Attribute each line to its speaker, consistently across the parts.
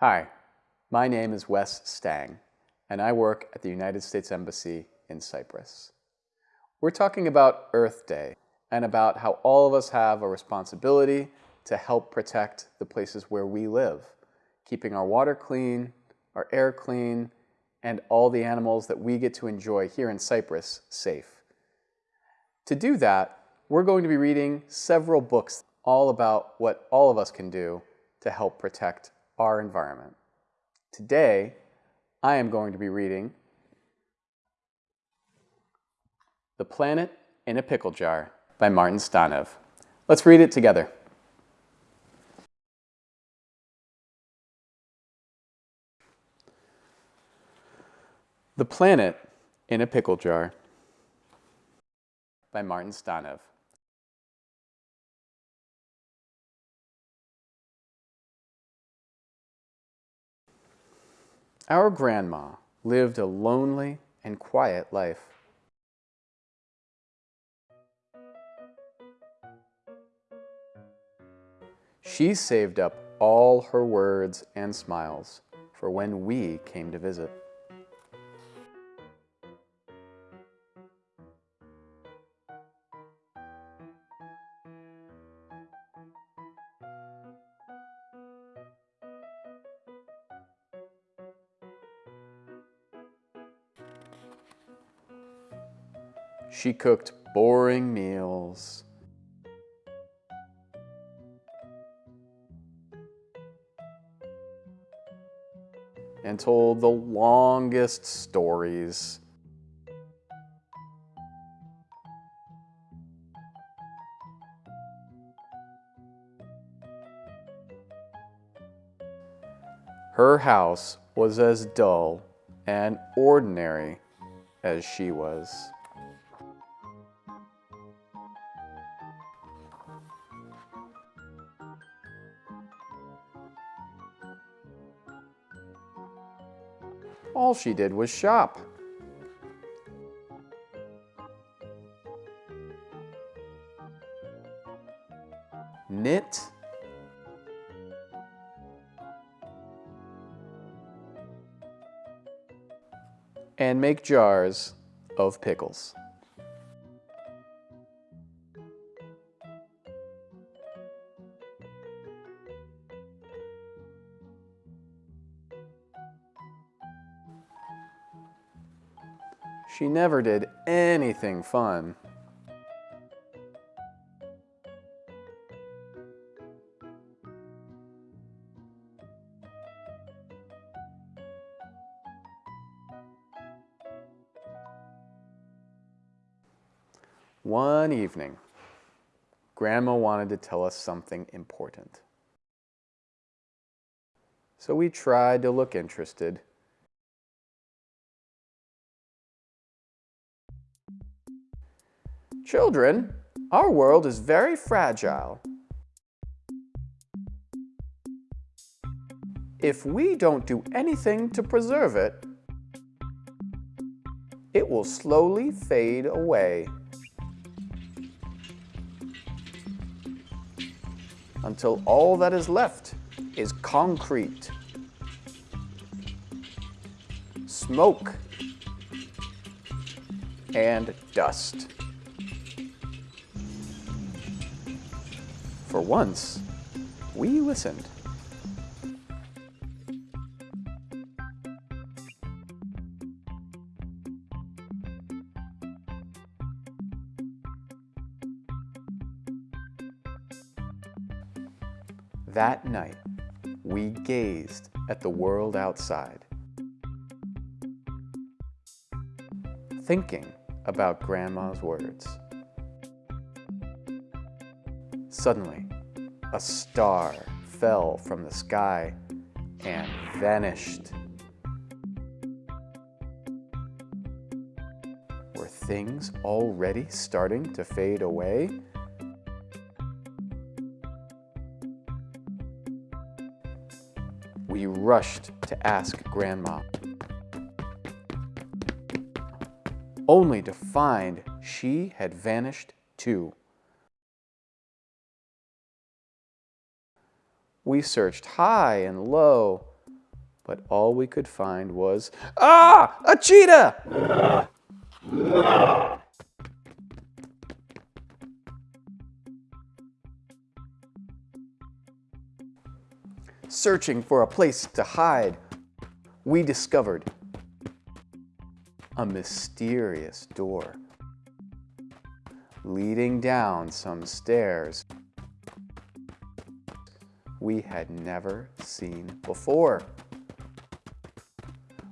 Speaker 1: Hi, my name is Wes Stang, and I work at the United States Embassy in Cyprus. We're talking about Earth Day and about how all of us have a responsibility to help protect the places where we live, keeping our water clean, our air clean, and all the animals that we get to enjoy here in Cyprus safe. To do that, we're going to be reading several books all about what all of us can do to help protect our environment. Today, I am going to be reading The Planet in a Pickle Jar by Martin Stanev. Let's read it together. The Planet in a Pickle Jar by Martin Stanev. Our grandma lived a lonely and quiet life. She saved up all her words and smiles for when we came to visit. She cooked boring meals. and told the longest stories. Her house was as dull and ordinary as she was. All she did was shop. Knit. And make jars of pickles. She never did anything fun. One evening, Grandma wanted to tell us something important. So we tried to look interested Children, our world is very fragile. If we don't do anything to preserve it, it will slowly fade away. Until all that is left is concrete, smoke, and dust. For once, we listened. That night, we gazed at the world outside, thinking about Grandma's words. Suddenly, a star fell from the sky and vanished. Were things already starting to fade away? We rushed to ask Grandma, only to find she had vanished too. We searched high and low, but all we could find was, ah, a cheetah! Searching for a place to hide, we discovered a mysterious door leading down some stairs we had never seen before.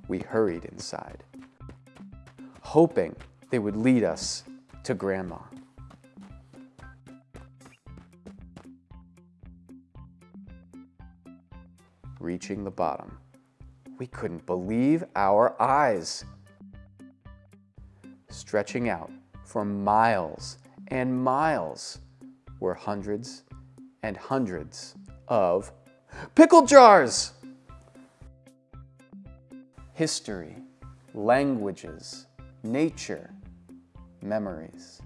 Speaker 1: We hurried inside, hoping they would lead us to Grandma. Reaching the bottom, we couldn't believe our eyes. Stretching out for miles and miles were hundreds and hundreds of pickle jars. History, languages, nature, memories,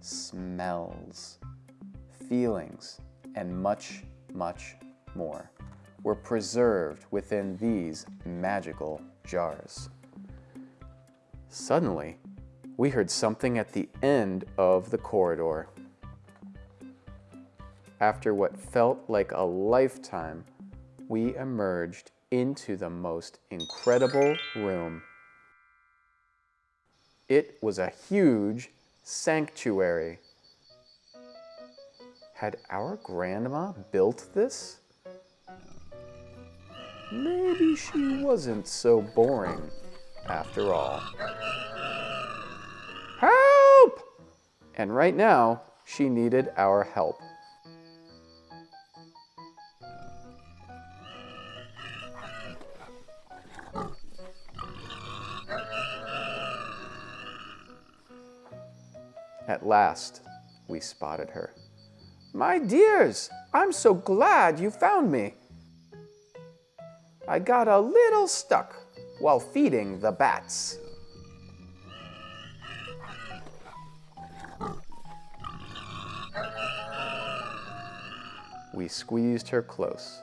Speaker 1: smells, feelings, and much, much more were preserved within these magical jars. Suddenly, we heard something at the end of the corridor. After what felt like a lifetime, we emerged into the most incredible room. It was a huge sanctuary. Had our grandma built this? Maybe she wasn't so boring after all. Help! And right now, she needed our help. At last, we spotted her. My dears, I'm so glad you found me. I got a little stuck while feeding the bats. We squeezed her close,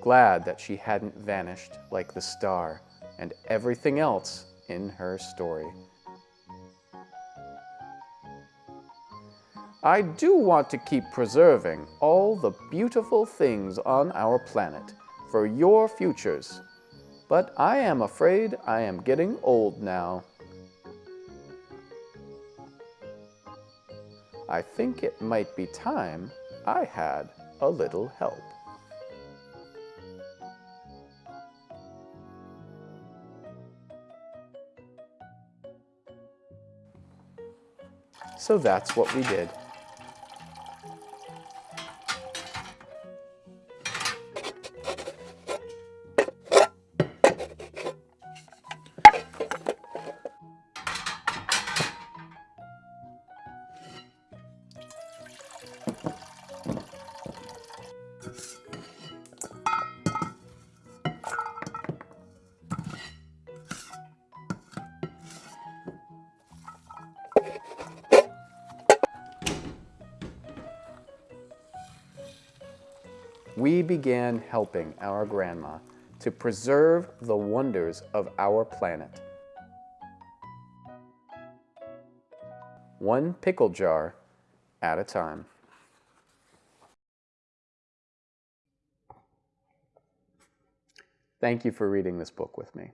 Speaker 1: glad that she hadn't vanished like the star and everything else in her story. I do want to keep preserving all the beautiful things on our planet for your futures, but I am afraid I am getting old now. I think it might be time I had a little help. So that's what we did. We began helping our grandma to preserve the wonders of our planet. One pickle jar at a time. Thank you for reading this book with me.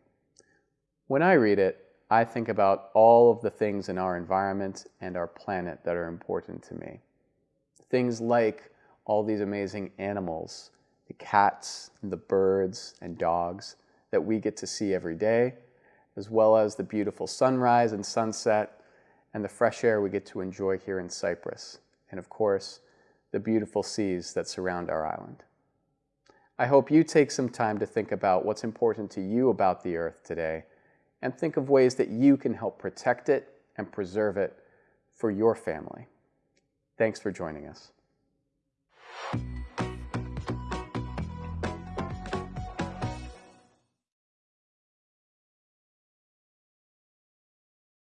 Speaker 1: When I read it, I think about all of the things in our environment and our planet that are important to me. Things like all these amazing animals, the cats, and the birds and dogs that we get to see every day, as well as the beautiful sunrise and sunset and the fresh air we get to enjoy here in Cyprus, and of course, the beautiful seas that surround our island. I hope you take some time to think about what's important to you about the earth today and think of ways that you can help protect it and preserve it for your family. Thanks for joining us thank you